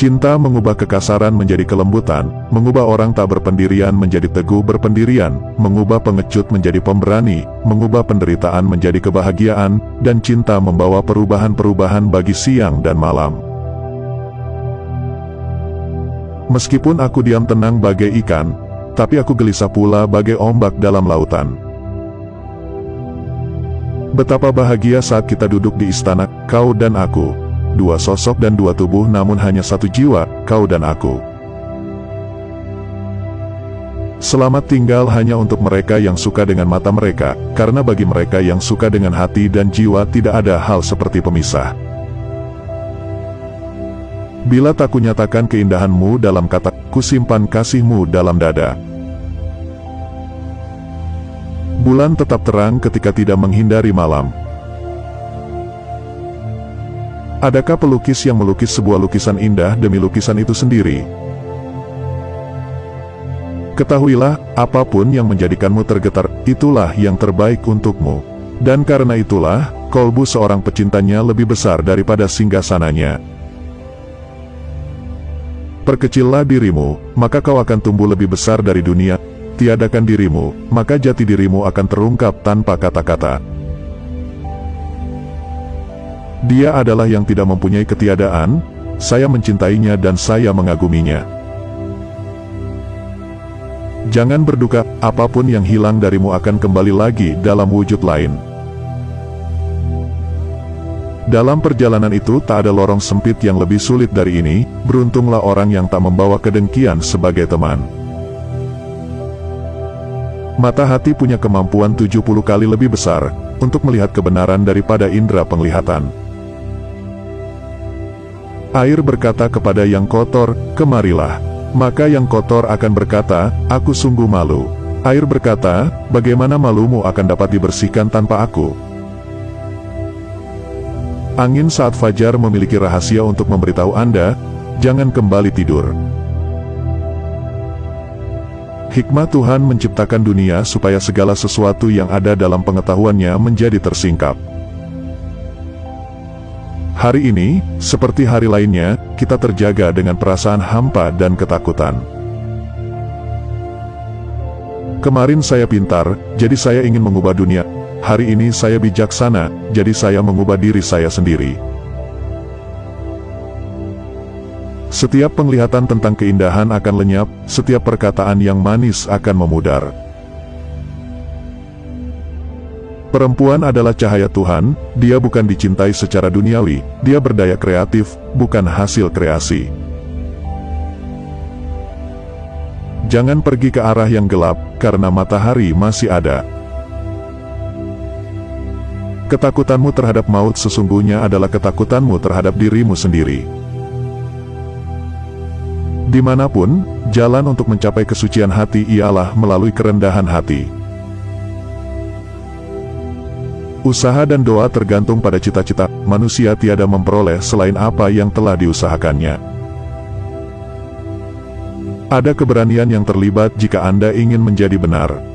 Cinta mengubah kekasaran menjadi kelembutan, mengubah orang tak berpendirian menjadi teguh berpendirian, mengubah pengecut menjadi pemberani, mengubah penderitaan menjadi kebahagiaan, dan cinta membawa perubahan-perubahan bagi siang dan malam. Meskipun aku diam tenang bagai ikan, tapi aku gelisah pula bagai ombak dalam lautan. Betapa bahagia saat kita duduk di istana, kau dan aku dua sosok dan dua tubuh namun hanya satu jiwa, kau dan aku. Selamat tinggal hanya untuk mereka yang suka dengan mata mereka, karena bagi mereka yang suka dengan hati dan jiwa tidak ada hal seperti pemisah. Bila tak kunyatakan keindahanmu dalam kata, kusimpan kasihmu dalam dada. Bulan tetap terang ketika tidak menghindari malam, Adakah pelukis yang melukis sebuah lukisan indah demi lukisan itu sendiri? Ketahuilah, apa pun yang menjadikanmu tergetar, itulah yang terbaik untukmu. Dan karena itulah, kolbu seorang pecintanya lebih besar daripada singgasananya. Perkecillah dirimu, maka kau akan tumbuh lebih besar dari dunia. Tiadakan dirimu, maka jati dirimu akan terungkap tanpa kata-kata. Dia adalah yang tidak mempunyai ketiadaan, saya mencintainya dan saya mengaguminya. Jangan berduka, apa pun yang hilang darimu akan kembali lagi dalam wujud lain. Dalam perjalanan itu tak ada lorong sempit yang lebih sulit dari ini, beruntunglah orang yang tak membawa kedengkian sebagai teman. Mata hati punya kemampuan 70 kali lebih besar, untuk melihat kebenaran daripada indera penglihatan. Air berkata kepada yang kotor, kemarilah. Maka yang kotor akan berkata, aku sungguh malu. Air berkata, bagaimana malumu akan dapat dibersihkan tanpa aku? Angin saat fajar memiliki rahasia untuk memberitahu Anda, jangan kembali tidur. Hikmah Tuhan menciptakan dunia supaya segala sesuatu yang ada dalam pengetahuannya menjadi tersingkap. Hari ini, seperti hari lainnya, kita terjaga dengan perasaan hampa dan ketakutan. Kemarin saya pintar, jadi saya ingin mengubah dunia. Hari ini saya bijaksana, jadi saya mengubah diri saya sendiri. Setiap penglihatan tentang keindahan akan lenyap, setiap perkataan yang manis akan memudar. Perempuan adalah cahaya Tuhan, dia bukan dicintai secara duniawi, dia berdaya kreatif, bukan hasil kreasi. Jangan pergi ke arah yang gelap, karena matahari masih ada. Ketakutanmu terhadap maut sesungguhnya adalah ketakutanmu terhadap dirimu sendiri. Di mana pun, jalan untuk mencapai kesucian hati ialah melalui kerendahan hati. Usaha dan doa tergantung pada cita-cita, manusia tiada memperoleh selain apa yang telah diusahakannya. Ada keberanian yang terlibat jika Anda ingin menjadi benar.